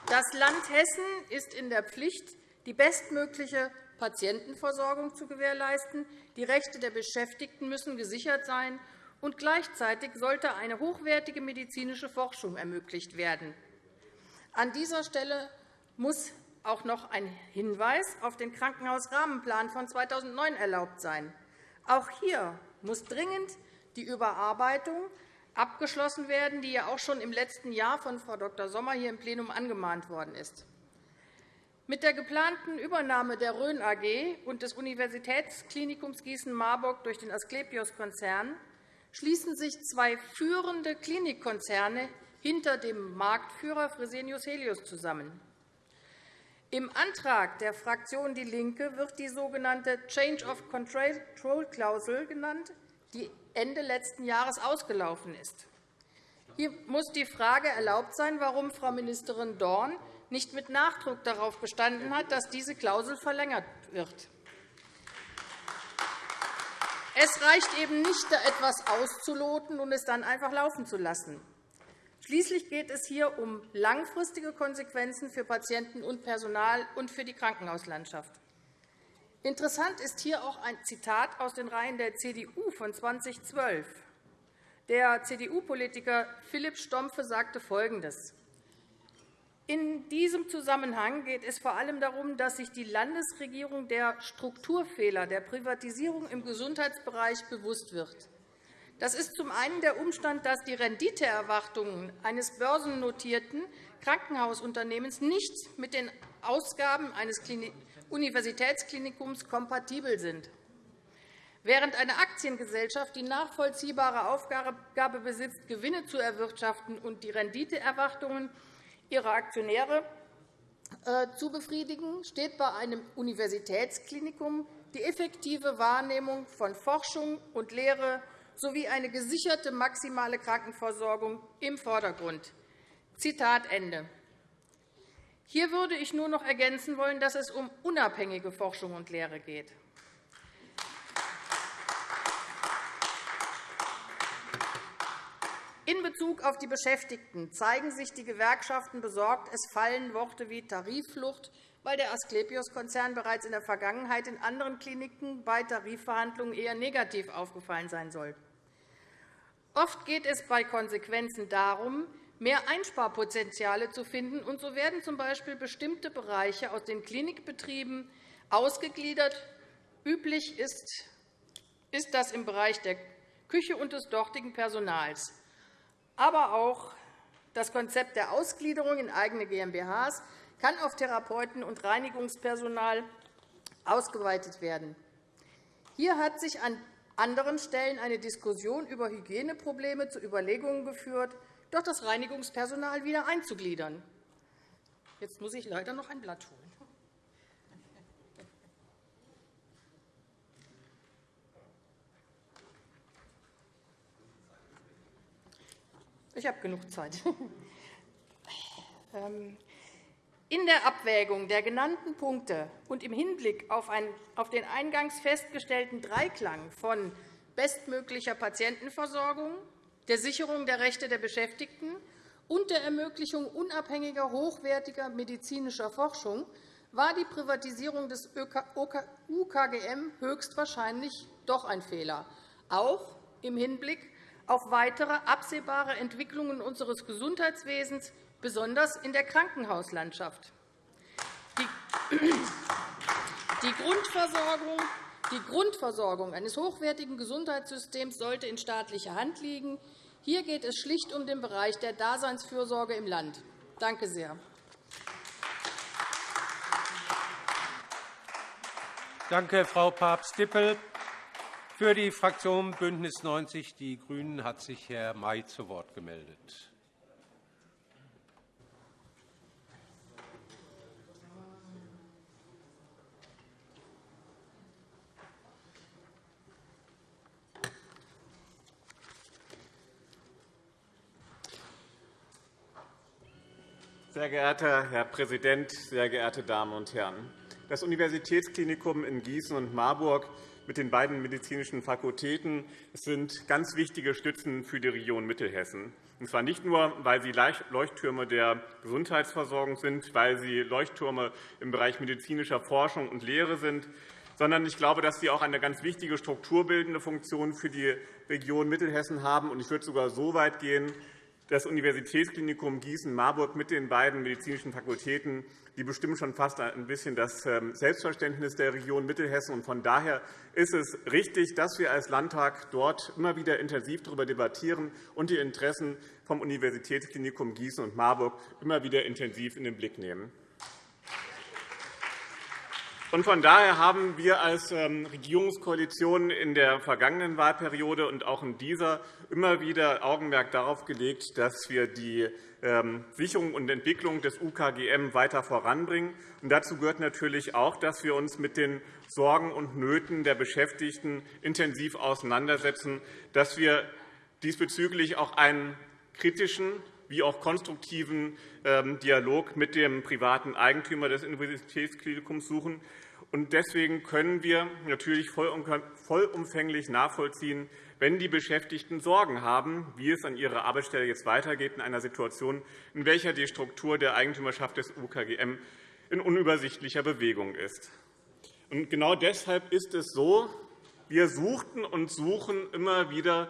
Das Land Hessen ist in der Pflicht, die bestmögliche Patientenversorgung zu gewährleisten. Die Rechte der Beschäftigten müssen gesichert sein, und gleichzeitig sollte eine hochwertige medizinische Forschung ermöglicht werden. An dieser Stelle muss auch noch ein Hinweis auf den Krankenhausrahmenplan von 2009 erlaubt sein. Auch hier muss dringend die Überarbeitung abgeschlossen werden, die ja auch schon im letzten Jahr von Frau Dr. Sommer hier im Plenum angemahnt worden ist. Mit der geplanten Übernahme der Rhön AG und des Universitätsklinikums Gießen-Marburg durch den Asklepios-Konzern schließen sich zwei führende Klinikkonzerne hinter dem Marktführer Fresenius Helios zusammen. Im Antrag der Fraktion DIE LINKE wird die sogenannte Change of Control-Klausel genannt, die Ende letzten Jahres ausgelaufen ist. Hier muss die Frage erlaubt sein, warum Frau Ministerin Dorn nicht mit Nachdruck darauf bestanden hat, dass diese Klausel verlängert wird. Es reicht eben nicht, etwas auszuloten und es dann einfach laufen zu lassen. Schließlich geht es hier um langfristige Konsequenzen für Patienten und Personal und für die Krankenhauslandschaft. Interessant ist hier auch ein Zitat aus den Reihen der CDU von 2012. Der CDU-Politiker Philipp Stompfe sagte Folgendes. In diesem Zusammenhang geht es vor allem darum, dass sich die Landesregierung der Strukturfehler der Privatisierung im Gesundheitsbereich bewusst wird. Das ist zum einen der Umstand, dass die Renditeerwartungen eines börsennotierten Krankenhausunternehmens nicht mit den Ausgaben eines Universitätsklinikums kompatibel sind. Während eine Aktiengesellschaft die nachvollziehbare Aufgabe besitzt, Gewinne zu erwirtschaften und die Renditeerwartungen ihrer Aktionäre äh, zu befriedigen, steht bei einem Universitätsklinikum die effektive Wahrnehmung von Forschung und Lehre sowie eine gesicherte maximale Krankenversorgung im Vordergrund. Zitat Ende. Hier würde ich nur noch ergänzen wollen, dass es um unabhängige Forschung und Lehre geht. In Bezug auf die Beschäftigten zeigen sich die Gewerkschaften besorgt. Es fallen Worte wie Tarifflucht, weil der Asklepios-Konzern bereits in der Vergangenheit in anderen Kliniken bei Tarifverhandlungen eher negativ aufgefallen sein soll. Oft geht es bei Konsequenzen darum, mehr Einsparpotenziale zu finden, und so werden z. B. bestimmte Bereiche aus den Klinikbetrieben ausgegliedert. Üblich ist das im Bereich der Küche und des dortigen Personals aber auch das Konzept der Ausgliederung in eigene GmbHs kann auf Therapeuten und Reinigungspersonal ausgeweitet werden. Hier hat sich an anderen Stellen eine Diskussion über Hygieneprobleme zu Überlegungen geführt, doch das Reinigungspersonal wieder einzugliedern. Jetzt muss ich leider noch ein Blatt holen. Ich habe genug Zeit. [laughs] In der Abwägung der genannten Punkte und im Hinblick auf den eingangs festgestellten Dreiklang von bestmöglicher Patientenversorgung, der Sicherung der Rechte der Beschäftigten und der Ermöglichung unabhängiger, hochwertiger medizinischer Forschung war die Privatisierung des UKGM höchstwahrscheinlich doch ein Fehler, auch im Hinblick auf weitere absehbare Entwicklungen unseres Gesundheitswesens, besonders in der Krankenhauslandschaft. Die Grundversorgung die Grundversorgung eines hochwertigen Gesundheitssystems sollte in staatlicher Hand liegen. Hier geht es schlicht um den Bereich der Daseinsfürsorge im Land. Danke sehr. Danke, Frau Papst-Dippel. Für die Fraktion BÜNDNIS 90 die GRÜNEN hat sich Herr May zu Wort gemeldet. Sehr geehrter Herr Präsident, sehr geehrte Damen und Herren! Das Universitätsklinikum in Gießen und Marburg mit den beiden medizinischen Fakultäten sind ganz wichtige Stützen für die Region Mittelhessen. Und zwar nicht nur, weil sie Leuchttürme der Gesundheitsversorgung sind, weil sie Leuchttürme im Bereich medizinischer Forschung und Lehre sind, sondern ich glaube, dass sie auch eine ganz wichtige strukturbildende Funktion für die Region Mittelhessen haben. Ich würde sogar so weit gehen, das Universitätsklinikum Gießen-Marburg mit den beiden medizinischen Fakultäten die bestimmen schon fast ein bisschen das ähm, Selbstverständnis der Region Mittelhessen. Von daher ist es richtig, dass wir als Landtag dort immer wieder intensiv darüber debattieren und die Interessen vom Universitätsklinikum Gießen und Marburg immer wieder intensiv in den Blick nehmen. Von daher haben wir als ähm, Regierungskoalition in der vergangenen Wahlperiode und auch in dieser immer wieder Augenmerk darauf gelegt, dass wir die ähm, Sicherung und Entwicklung des UKGM weiter voranbringen. dazu gehört natürlich auch, dass wir uns mit den Sorgen und Nöten der Beschäftigten intensiv auseinandersetzen, dass wir diesbezüglich auch einen kritischen wie auch konstruktiven ähm, Dialog mit dem privaten Eigentümer des Universitätsklinikums suchen. Deswegen können wir natürlich vollumfänglich nachvollziehen, wenn die Beschäftigten Sorgen haben, wie es an ihrer Arbeitsstelle jetzt weitergeht in einer Situation, in welcher die Struktur der Eigentümerschaft des UKGM in unübersichtlicher Bewegung ist. genau deshalb ist es so, wir suchten und suchen immer wieder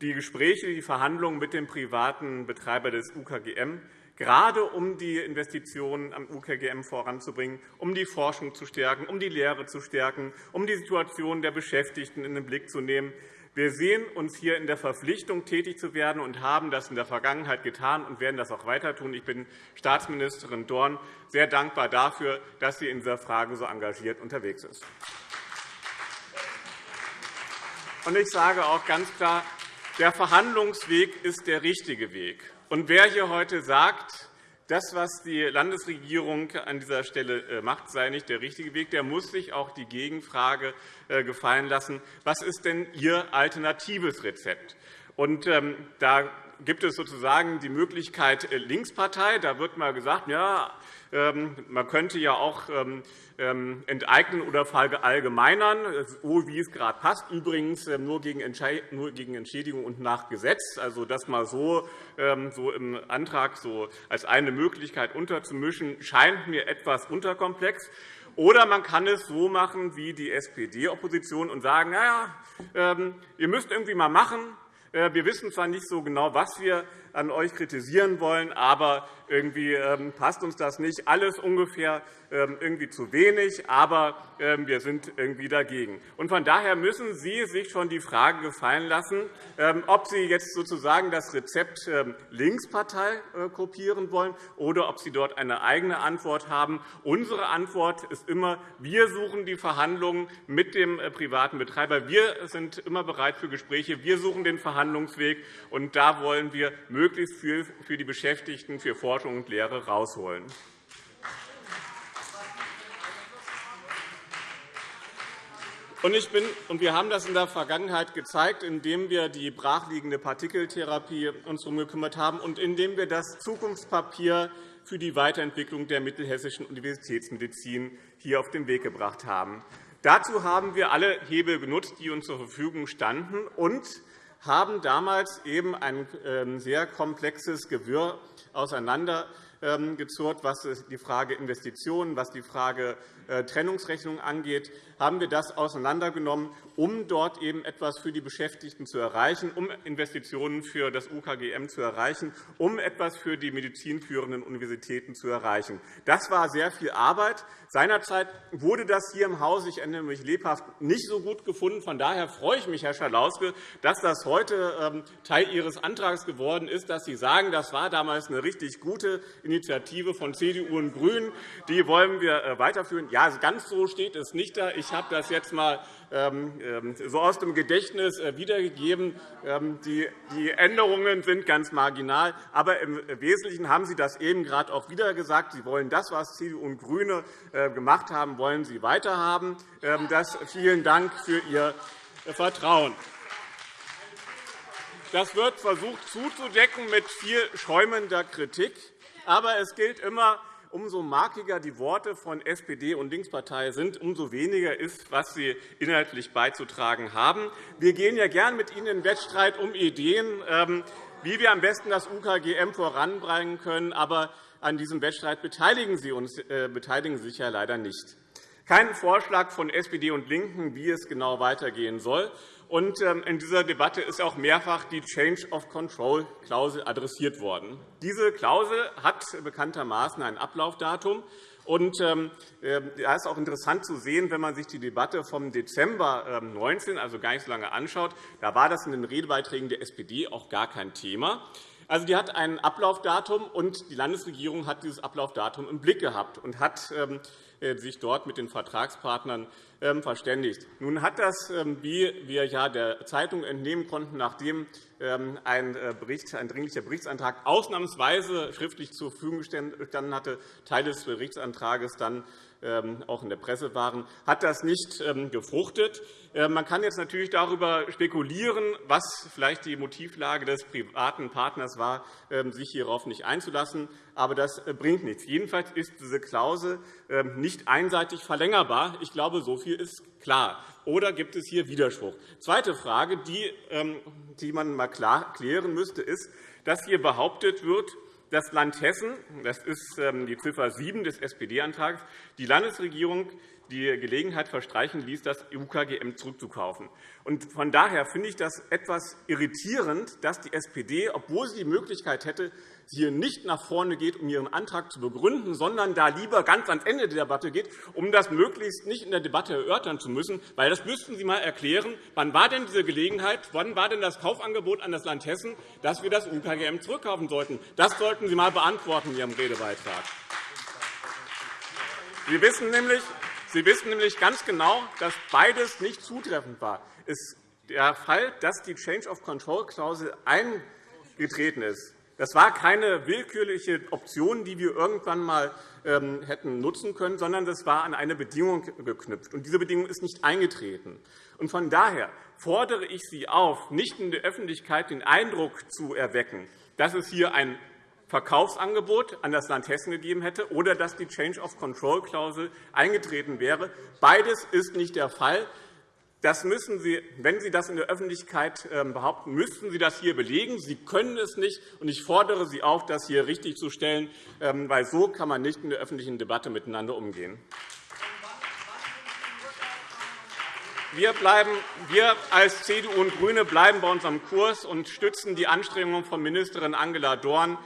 die Gespräche, die Verhandlungen mit dem privaten Betreiber des UKGM, gerade um die Investitionen am UKGM voranzubringen, um die Forschung zu stärken, um die Lehre zu stärken, um die Situation der Beschäftigten in den Blick zu nehmen. Wir sehen uns hier in der Verpflichtung, tätig zu werden, und haben das in der Vergangenheit getan und werden das auch weiter tun. Ich bin Staatsministerin Dorn sehr dankbar dafür, dass sie in dieser Frage so engagiert unterwegs ist. Ich sage auch ganz klar, der Verhandlungsweg ist der richtige Weg. Und wer hier heute sagt, das, was die Landesregierung an dieser Stelle äh, macht, sei nicht der richtige Weg. Der muss sich auch die Gegenfrage äh, gefallen lassen, was ist denn Ihr alternatives Rezept? Und, ähm, da gibt es sozusagen die Möglichkeit äh, Linkspartei. Da wird mal gesagt, ja, man könnte ja auch ähm, ähm, enteignen oder verallgemeinern, so wie es gerade passt, übrigens nur gegen Entschädigung und nach Gesetz. Also das mal so, im Antrag als eine Möglichkeit unterzumischen, scheint mir etwas unterkomplex. Oder man kann es so machen wie die SPD-Opposition und sagen, na ja, ihr müsst irgendwie mal machen, äh, wir wissen zwar nicht so genau, was wir an euch kritisieren wollen, aber irgendwie ähm, passt uns das nicht. Alles ungefähr ähm, irgendwie zu wenig, aber ähm, wir sind irgendwie dagegen. von daher müssen Sie sich schon die Frage gefallen lassen, ob Sie jetzt sozusagen das Rezept Linkspartei äh, kopieren wollen oder ob Sie dort eine eigene Antwort haben. Unsere Antwort ist immer, wir suchen die Verhandlungen mit dem äh, privaten Betreiber. Wir sind immer bereit für Gespräche. Wir suchen den Verhandlungsweg, und da wollen wir möglichst viel für die Beschäftigten, für Forschung und Lehre herausholen. Ich bin, und wir haben das in der Vergangenheit gezeigt, indem wir die brachliegende Partikeltherapie uns darum gekümmert haben und indem wir das Zukunftspapier für die Weiterentwicklung der mittelhessischen Universitätsmedizin hier auf den Weg gebracht haben. Dazu haben wir alle Hebel genutzt, die uns zur Verfügung standen, und haben damals eben ein ähm, sehr komplexes Gewirr auseinandergezurrt, was die Frage Investitionen, was die Frage Trennungsrechnung angeht, haben wir das auseinandergenommen, um dort eben etwas für die Beschäftigten zu erreichen, um Investitionen für das UKGM zu erreichen, um etwas für die medizinführenden Universitäten zu erreichen. Das war sehr viel Arbeit. Seinerzeit wurde das hier im Haus, ich erinnere mich lebhaft, nicht so gut gefunden. Von daher freue ich mich, Herr Schalauske, dass das heute ähm, Teil Ihres Antrags geworden ist, dass Sie sagen, das war damals eine richtig gute Initiative von CDU und GRÜNEN. Die wollen wir äh, weiterführen. Ja, ganz so steht es nicht da. Ich habe das jetzt einmal ähm, ähm, so aus dem Gedächtnis äh, wiedergegeben. Ähm, die Änderungen sind ganz marginal. Aber im Wesentlichen haben Sie das eben gerade auch wieder gesagt. Sie wollen das, was CDU und GRÜNE äh, gemacht haben, wollen Sie weiterhaben. Das, vielen Dank für Ihr Vertrauen. Das wird versucht zuzudecken mit viel schäumender Kritik. Aber es gilt immer, umso markiger die Worte von SPD und Linkspartei sind, umso weniger ist, was sie inhaltlich beizutragen haben. Wir gehen ja gern mit Ihnen in den Wettstreit um Ideen, ähm, wie wir am besten das UKGM voranbringen können. Aber an diesem Wettstreit beteiligen Sie, uns, äh, beteiligen sich ja leider nicht. Kein Vorschlag von SPD und LINKEN, wie es genau weitergehen soll. Und ähm, in dieser Debatte ist auch mehrfach die Change of Control-Klausel adressiert worden. Diese Klausel hat bekanntermaßen ein Ablaufdatum. Und ähm, äh, da ist auch interessant zu sehen, wenn man sich die Debatte vom Dezember 2019, ähm, also gar nicht so lange anschaut. Da war das in den Redebeiträgen der SPD auch gar kein Thema. Also, die hat ein Ablaufdatum, und die Landesregierung hat dieses Ablaufdatum im Blick gehabt und hat sich dort mit den Vertragspartnern ähm, verständigt. Nun hat das, ähm, wie wir ja der Zeitung entnehmen konnten, nachdem ein, äh, Bericht, ein dringlicher Berichtsantrag ausnahmsweise schriftlich zur Verfügung gestanden hatte, Teil des Berichtsantrags dann ähm, auch in der Presse waren, hat das nicht ähm, gefruchtet. Äh, man kann jetzt natürlich darüber spekulieren, was vielleicht die Motivlage des privaten Partners war, ähm, sich hierauf nicht einzulassen. Aber das äh, bringt nichts. Jedenfalls ist diese Klausel nicht einseitig verlängerbar. Ich glaube, so viel ist klar. Oder gibt es hier Widerspruch? Zweite Frage, die man mal klar klären müsste, ist, dass hier behauptet wird, das Land Hessen, das ist ähm, die Ziffer 7 des SPD-Antrags, die Landesregierung die Gelegenheit verstreichen ließ, das UKGM zurückzukaufen. Von daher finde ich das etwas irritierend, dass die SPD, obwohl sie die Möglichkeit hätte, hier nicht nach vorne geht, um Ihren Antrag zu begründen, sondern da lieber ganz ans Ende der Debatte geht, um das möglichst nicht in der Debatte erörtern zu müssen. Weil das müssten Sie einmal erklären. Wann war denn diese Gelegenheit, wann war denn das Kaufangebot an das Land Hessen, dass wir das UKGM zurückkaufen sollten? Das sollten Sie einmal beantworten in Ihrem Redebeitrag. Sie wissen nämlich, Sie wissen nämlich ganz genau, dass beides nicht zutreffend war. Der Fall, dass die Change-of-Control-Klausel eingetreten ist, das war keine willkürliche Option, die wir irgendwann einmal ähm, hätten nutzen können, sondern das war an eine Bedingung geknüpft. Und diese Bedingung ist nicht eingetreten. Und von daher fordere ich Sie auf, nicht in der Öffentlichkeit den Eindruck zu erwecken, dass es hier ein Verkaufsangebot an das Land Hessen gegeben hätte oder dass die Change-of-Control-Klausel eingetreten wäre. Beides ist nicht der Fall. Das müssen Sie, wenn Sie das in der Öffentlichkeit ähm, behaupten, müssten Sie das hier belegen. Sie können es nicht, und ich fordere Sie auf, das hier richtigzustellen, ähm, weil so kann man nicht in der öffentlichen Debatte miteinander umgehen. Wir, bleiben, wir als CDU und GRÜNE bleiben bei unserem Kurs und stützen die Anstrengungen von Ministerin Angela Dorn,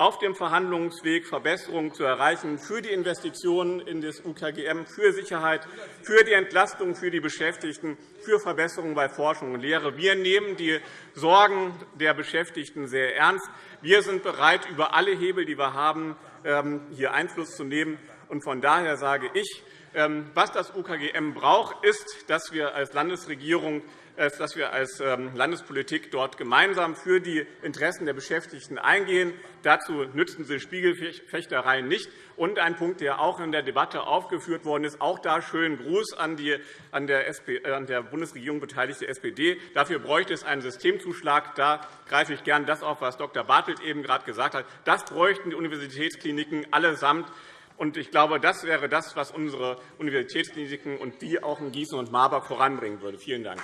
auf dem Verhandlungsweg Verbesserungen zu erreichen für die Investitionen in das UKGM, für Sicherheit, für die Entlastung für die Beschäftigten, für Verbesserungen bei Forschung und Lehre. Wir nehmen die Sorgen der Beschäftigten sehr ernst. Wir sind bereit, über alle Hebel, die wir haben, ähm, hier Einfluss zu nehmen. Von daher sage ich, ähm, was das UKGM braucht, ist, dass wir als Landesregierung dass wir als ähm, Landespolitik dort gemeinsam für die Interessen der Beschäftigten eingehen. Dazu nützen Sie Spiegelfechtereien nicht. Und ein Punkt, der auch in der Debatte aufgeführt worden ist, auch da schönen Gruß an die an der, SP, äh, an der Bundesregierung beteiligte SPD. Dafür bräuchte es einen Systemzuschlag. Da greife ich gern das auf, was Dr. Bartelt eben gerade gesagt hat. Das bräuchten die Universitätskliniken allesamt. Ich glaube, das wäre das, was unsere Universitätskliniken und die auch in Gießen und Marburg voranbringen würde. Vielen Dank.